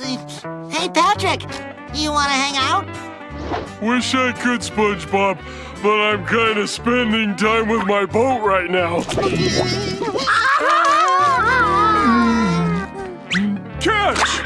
Hey, Patrick, you want to hang out? Wish I could, SpongeBob, but I'm kind of spending time with my boat right now. Catch!